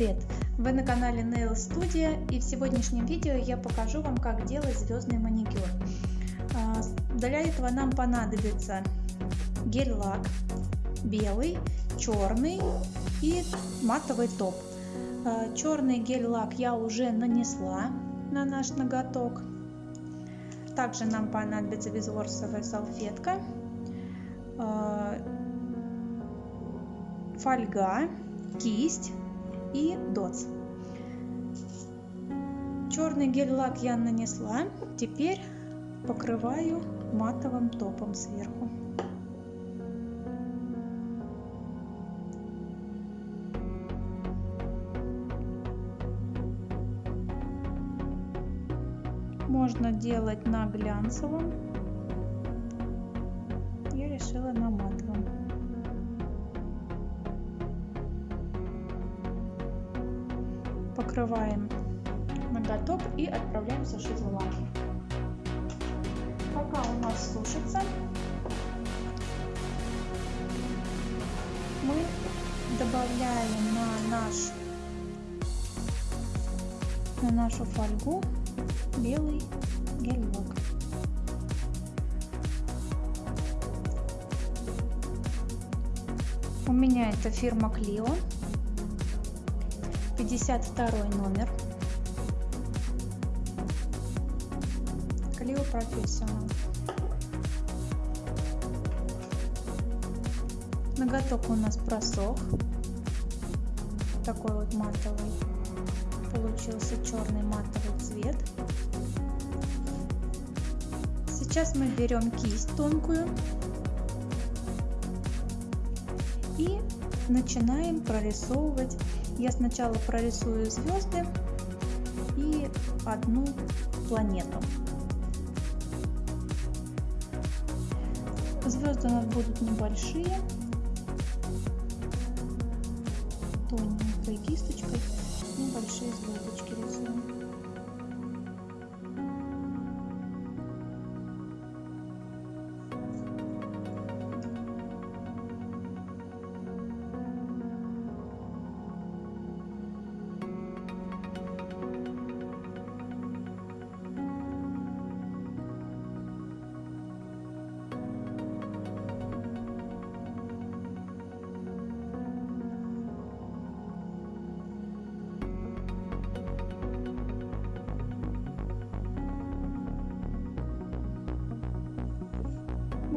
Привет! Вы на канале Nail Studio и в сегодняшнем видео я покажу вам как делать звездный маникюр. А, для этого нам понадобится гель-лак белый, черный и матовый топ. А, черный гель-лак я уже нанесла на наш ноготок. Также нам понадобится безворсовая салфетка, а, фольга, кисть и дотс. Черный гель-лак я нанесла, теперь покрываю матовым топом сверху. Можно делать на глянцевом, покрываем ноготок и отправляем сушить в лаке. Пока у нас сушится, мы добавляем на наш на нашу фольгу белый гель-лак. У меня это фирма Clio 52 номер. Clio Professional. Ноготок у нас просох. Такой вот матовый. Получился черный матовый цвет. Сейчас мы берем кисть тонкую и начинаем прорисовывать я сначала прорисую звезды и одну планету. Звезды у нас будут небольшие, тоненькой кисточкой небольшие звездочки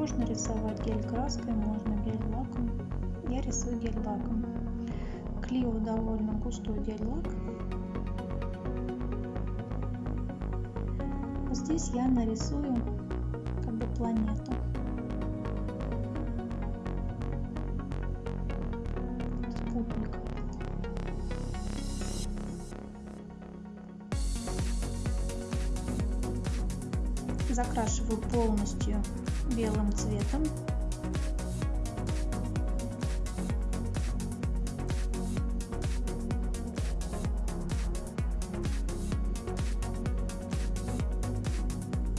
Можно рисовать гель краской, можно гель лаком. Я рисую гель лаком. Клио довольно густой гель лак. Здесь я нарисую как бы планету. Закрашиваю полностью белым цветом.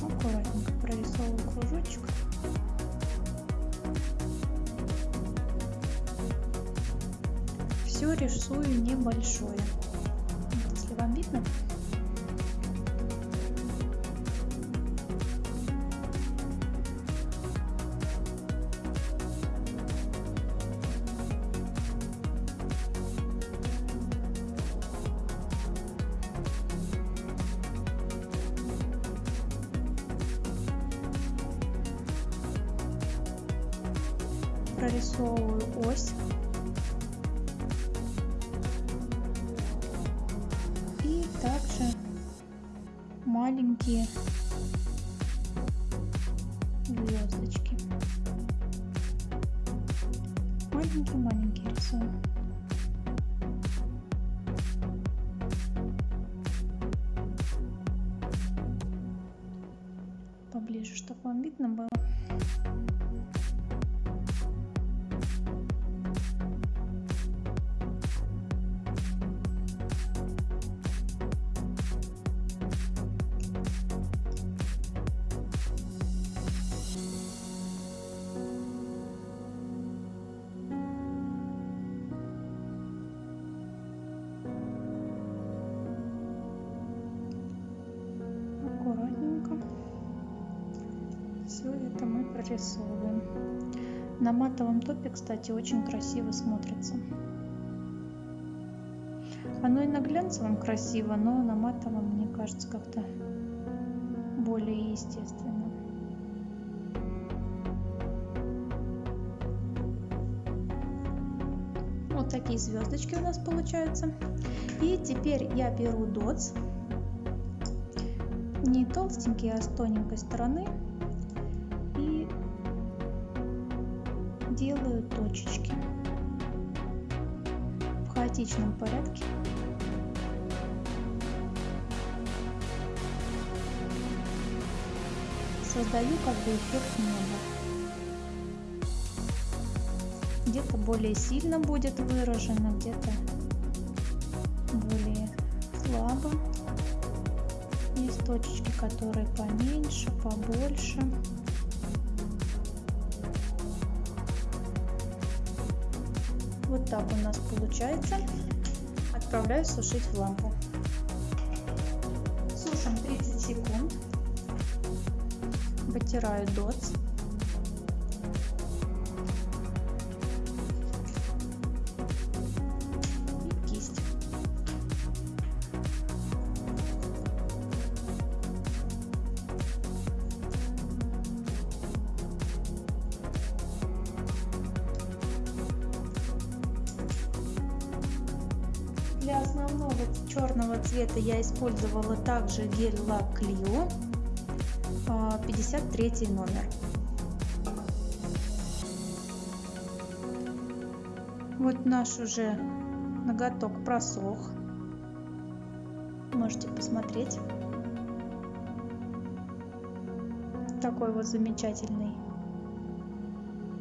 Аккуратненько прорисовываю кружочек. Все рисую небольшое. Прорисовываю ось. И также маленькие звездочки. Маленькие маленькие рисую. Поближе чтобы вам видно было все это мы прорисовываем. На матовом топе кстати очень красиво смотрится. Оно и на глянцевом красиво но на матовом мне кажется как-то более естественно. Вот такие звездочки у нас получаются. И теперь я беру дотс не толстенький а с тоненькой стороны делаю точечки в хаотичном порядке. Создаю как бы эффект неба где-то более сильно будет выражено где-то более слабо. Есть точечки которые поменьше побольше вот так у нас получается. Отправляю сушить в лампу. Сушим 30 секунд. Вытираю дотс Для основного черного цвета я использовала также гель лак Clio 53 номер. Вот наш уже ноготок просох. Можете посмотреть. Такой вот замечательный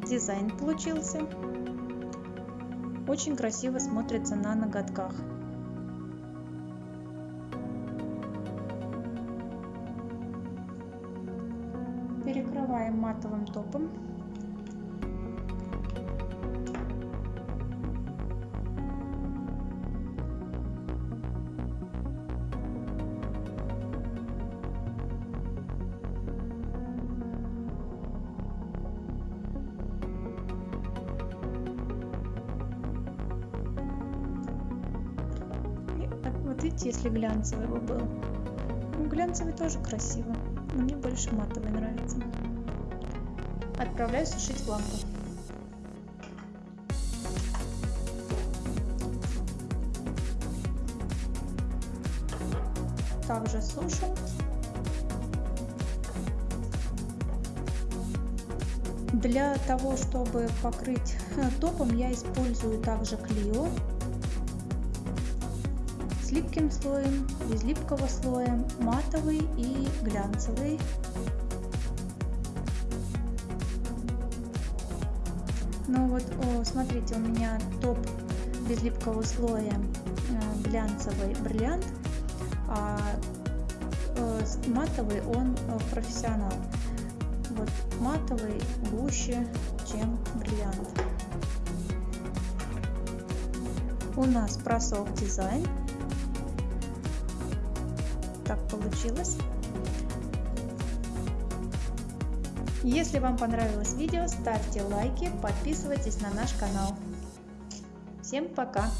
дизайн получился. Очень красиво смотрится на ноготках. Матовым топом видите если глянцевый бы был ну, глянцевый тоже красиво но мне больше матовый нравится. Отправляю сушить в лампу. Также сушим. Для того, чтобы покрыть топом, я использую также клео липким слоем, без липкого слоя, матовый и глянцевый. Ну вот, о, смотрите, у меня топ без липкого слоя э, глянцевый бриллиант, а э, матовый он э, профессионал. Вот матовый гуще, чем бриллиант. У нас просох дизайн так получилось. Если вам понравилось видео, ставьте лайки, подписывайтесь на наш канал. Всем пока!